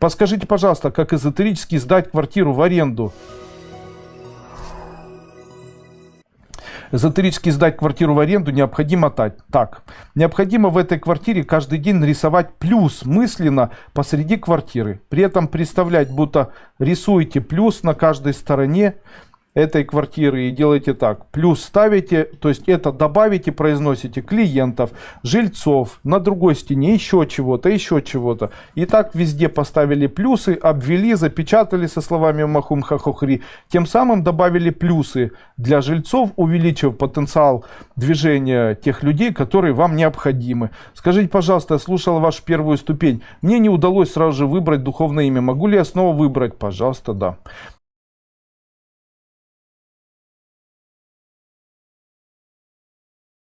Подскажите, пожалуйста, как эзотерически сдать квартиру в аренду? Эзотерически сдать квартиру в аренду необходимо так. Необходимо в этой квартире каждый день нарисовать плюс мысленно посреди квартиры. При этом представлять, будто рисуете плюс на каждой стороне этой квартиры и делаете так. Плюс ставите, то есть это добавите, произносите клиентов, жильцов, на другой стене еще чего-то, еще чего-то. И так везде поставили плюсы, обвели, запечатали со словами махум хахохри. Тем самым добавили плюсы для жильцов, увеличив потенциал движения тех людей, которые вам необходимы. Скажите, пожалуйста, я слушал вашу первую ступень. Мне не удалось сразу же выбрать духовное имя. Могу ли я снова выбрать? Пожалуйста, да.